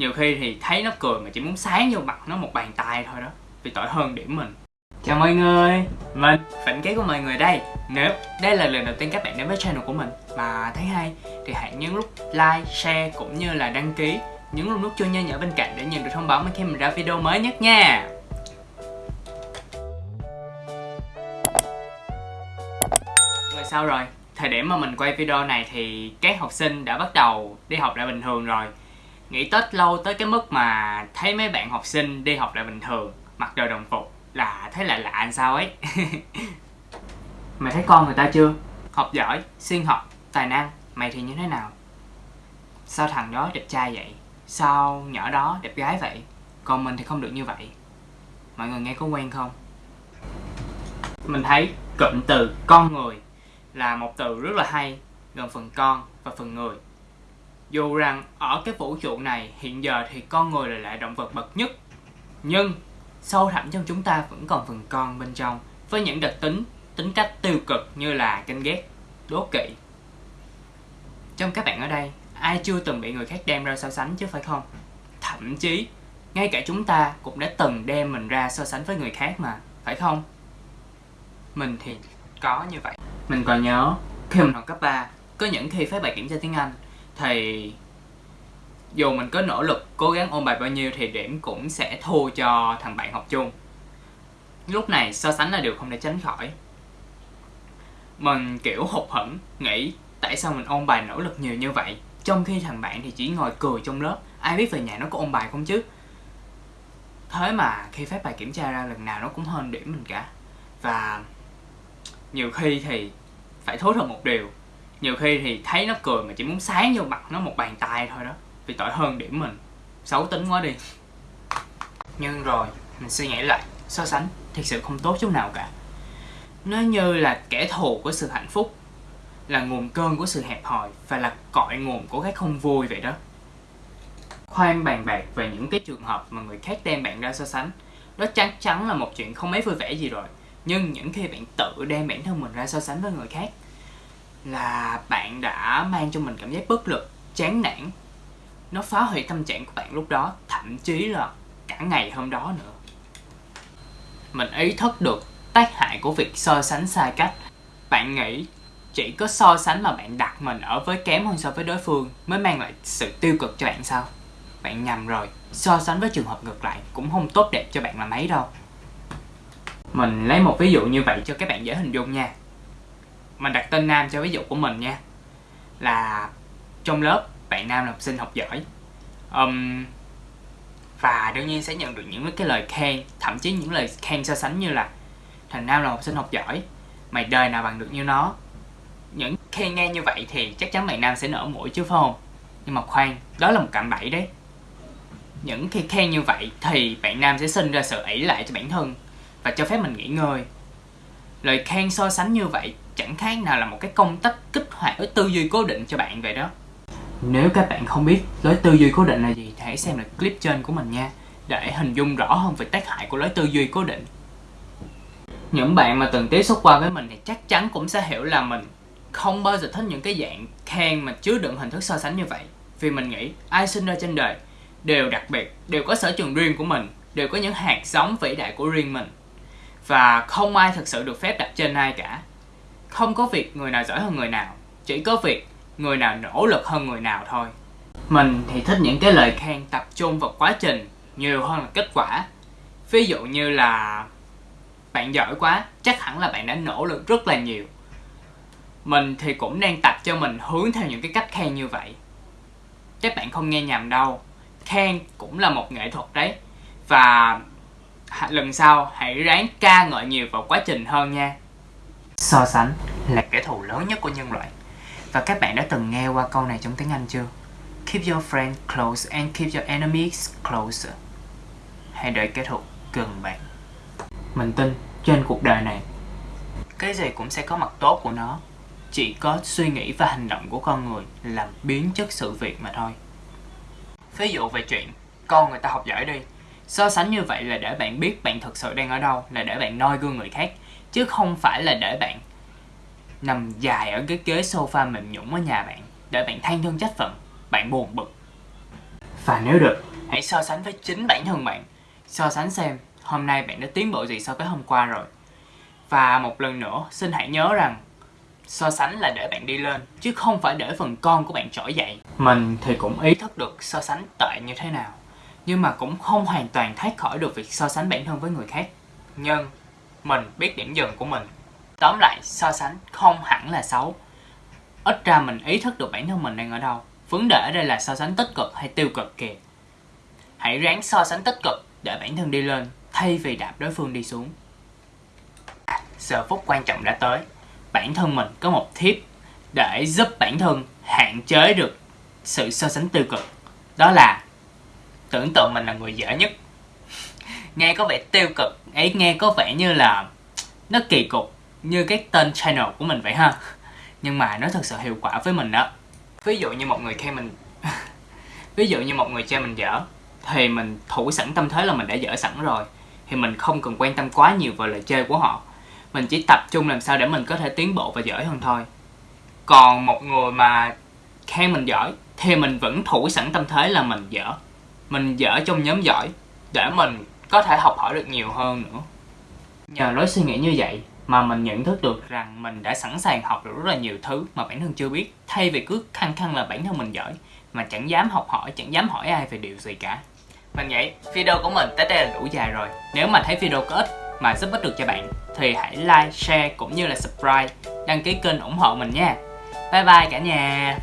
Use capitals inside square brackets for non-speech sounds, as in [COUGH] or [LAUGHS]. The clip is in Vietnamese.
nhiều khi thì thấy nó cười mà chỉ muốn sáng vô mặt nó một bàn tay thôi đó, vì tội hơn điểm mình. Chào mọi người, mình phỉnh kế của mọi người đây. Nếu đây là lần đầu tiên các bạn đến với channel của mình mà thấy hay, thì hãy nhấn nút like, share cũng như là đăng ký nhấn luôn nút chuông nho nhỏ bên cạnh để nhận được thông báo mỗi khi mình ra video mới nhất nha. Rồi sao rồi? Thời điểm mà mình quay video này thì các học sinh đã bắt đầu đi học lại bình thường rồi nghỉ tết lâu tới cái mức mà thấy mấy bạn học sinh đi học lại bình thường, mặc đồ đồng phục là thấy lạ lạ làm sao ấy. [LAUGHS] Mày thấy con người ta chưa? Học giỏi xuyên học, tài năng, mày thì như thế nào? Sao thằng đó đẹp trai vậy? Sao nhỏ đó đẹp gái vậy? Còn mình thì không được như vậy. Mọi người nghe có quen không? Mình thấy cụm từ con người là một từ rất là hay gồm phần con và phần người dù rằng ở cái vũ trụ này hiện giờ thì con người là lại động vật bậc nhất, nhưng sâu thẳm trong chúng ta vẫn còn phần con bên trong với những đặc tính tính cách tiêu cực như là ganh ghét, đố kỵ. Trong các bạn ở đây, ai chưa từng bị người khác đem ra so sánh chứ phải không? Thậm chí, ngay cả chúng ta cũng đã từng đem mình ra so sánh với người khác mà, phải không? Mình thì có như vậy. Mình còn nhớ, khi mình học cấp 3 có những khi phát bài kiểm tra tiếng Anh thì dù mình có nỗ lực cố gắng ôn bài bao nhiêu thì điểm cũng sẽ thua cho thằng bạn học chung. Lúc này so sánh là điều không thể tránh khỏi. Mình, kiểu, hụt hẫng, nghĩ tại sao mình ôn bài nỗ lực nhiều như vậy, trong khi thằng bạn thì chỉ ngồi cười trong lớp, ai biết về nhà nó có ôn bài không chứ? Thế mà khi phép bài kiểm tra ra lần nào nó cũng hơn điểm mình cả. Và nhiều khi thì phải thốt thật một điều nhiều khi thì thấy nó cười mà chỉ muốn sáng vô mặt nó một bàn tay thôi đó. Vì tội hơn điểm mình. Xấu tính quá đi. Nhưng rồi, mình suy nghĩ lại, so sánh, thực sự không tốt chút nào cả. Nó như là kẻ thù của sự hạnh phúc, là nguồn cơn của sự hẹp hòi và là cội nguồn của cái không vui vậy đó. Khoan bàn bạc về những cái trường hợp mà người khác đem bạn ra so sánh. Đó chắc chắn là một chuyện không mấy vui vẻ gì rồi. Nhưng những khi bạn tự đem bản thân mình ra so sánh với người khác là bạn đã mang cho mình cảm giác bất lực, chán nản. Nó phá hủy tâm trạng của bạn lúc đó, thậm chí là cả ngày hôm đó nữa. Mình ý thức được tác hại của việc so sánh sai cách. Bạn nghĩ chỉ có so sánh mà bạn đặt mình ở với kém hơn so với đối phương mới mang lại sự tiêu cực cho bạn sao? Bạn nhầm rồi, so sánh với trường hợp ngược lại cũng không tốt đẹp cho bạn là mấy đâu. Mình lấy một ví dụ như vậy cho các bạn dễ hình dung nha mình đặt tên Nam cho ví dụ của mình nha. Là trong lớp bạn Nam là học sinh học giỏi. Um, và đương nhiên sẽ nhận được những cái lời khen thậm chí những lời khen so sánh như là thằng Nam là học sinh học giỏi mày đời nào bằng được như nó. Những khen nghe như vậy thì chắc chắn bạn Nam sẽ nở mũi chứ phải không? Nhưng mà khoan đó là một cạm bẫy đấy. Những khi khen như vậy thì bạn Nam sẽ sinh ra sự ỷ lại cho bản thân và cho phép mình nghỉ ngơi. Lời khen so sánh như vậy chẳng khác nào là một cái công tắc kích hoạt với tư duy cố định cho bạn vậy đó? Nếu các bạn không biết, lối tư duy cố định là gì thì hãy xem lại clip trên của mình nha, để hình dung rõ hơn về tác hại của lối tư duy cố định. Những bạn mà từng tiếp xúc qua với mình thì chắc chắn cũng sẽ hiểu là mình không bao giờ thích những cái dạng khen mà chứa đựng hình thức so sánh như vậy. Vì mình nghĩ, ai sinh ra trên đời đều đặc biệt, đều có sở trường riêng của mình, đều có những hạt giống vĩ đại của riêng mình. Và không ai thực sự được phép đặt trên ai cả không có việc người nào giỏi hơn người nào, chỉ có việc người nào nỗ lực hơn người nào thôi. Mình thì thích những cái lời khen tập trung vào quá trình nhiều hơn là kết quả. Ví dụ như là, bạn giỏi quá, chắc hẳn là bạn đã nỗ lực rất là nhiều. Mình thì cũng đang tập cho mình hướng theo những cái cách khen như vậy. Các bạn không nghe nhầm đâu, khen cũng là một nghệ thuật đấy. Và lần sau hãy ráng ca ngợi nhiều vào quá trình hơn nha so sánh là kẻ thù lớn nhất của nhân loại. Và các bạn đã từng nghe qua câu này trong tiếng Anh chưa? Keep your friend close and keep your enemies closer. Hãy đợi kẻ thù gần bạn. Mình tin trên cuộc đời này, cái gì cũng sẽ có mặt tốt của nó. Chỉ có suy nghĩ và hành động của con người làm biến chất sự việc mà thôi. Ví dụ về chuyện, con người ta học giỏi đi. So sánh như vậy là để bạn biết bạn thực sự đang ở đâu, là để bạn noi gương người khác chứ không phải là để bạn nằm dài ở cái ghế sofa mềm nhũng ở nhà bạn, để bạn than thân trách phận, bạn buồn bực. Và nếu được, hãy so sánh với chính bản thân bạn. So sánh xem, hôm nay bạn đã tiến bộ gì so với hôm qua rồi. Và một lần nữa, xin hãy nhớ rằng, so sánh là để bạn đi lên, chứ không phải để phần con của bạn trỗi dậy. Mình thì cũng ý thức được so sánh tệ như thế nào, nhưng mà cũng không hoàn toàn thoát khỏi được việc so sánh bản thân với người khác. Nhưng mình, biết điểm dừng của mình. Tóm lại, so sánh không hẳn là xấu. Ít ra mình ý thức được bản thân mình đang ở đâu. Vấn đề ở đây là so sánh tích cực hay tiêu cực kìa. Hãy ráng so sánh tích cực, để bản thân đi lên, thay vì đạp đối phương đi xuống. Giờ phút quan trọng đã tới. Bản thân mình có một tip để giúp bản thân hạn chế được sự so sánh tiêu cực. Đó là, tưởng tượng mình là người dở nhất nghe có vẻ tiêu cực, ấy nghe có vẻ như là nó kỳ cục như cái tên channel của mình vậy ha. Nhưng mà nó thật sự hiệu quả với mình đó. Ví dụ như một người khen mình, [LAUGHS] ví dụ như một người chê mình dở, thì mình thủ sẵn tâm thế là mình đã dở sẵn rồi. Thì mình không cần quan tâm quá nhiều vào lời chê của họ. Mình chỉ tập trung làm sao để mình có thể tiến bộ và giỏi hơn thôi. Còn một người mà khen mình giỏi, thì mình vẫn thủ sẵn tâm thế là mình dở. Mình dở trong nhóm giỏi, để mình có thể học hỏi được nhiều hơn nữa. Nhờ lối suy nghĩ như vậy mà mình nhận thức được rằng mình đã sẵn sàng học được rất là nhiều thứ mà bản thân chưa biết, thay vì cứ khăng khăng là bản thân mình giỏi mà chẳng dám học hỏi, chẳng dám hỏi ai về điều gì cả. Mình nghĩ video của mình tới đây là đủ dài rồi. Nếu mà thấy video có ích mà giúp ích được cho bạn thì hãy like, share cũng như là subscribe, đăng ký kênh ủng hộ mình nha. Bye bye cả nhà.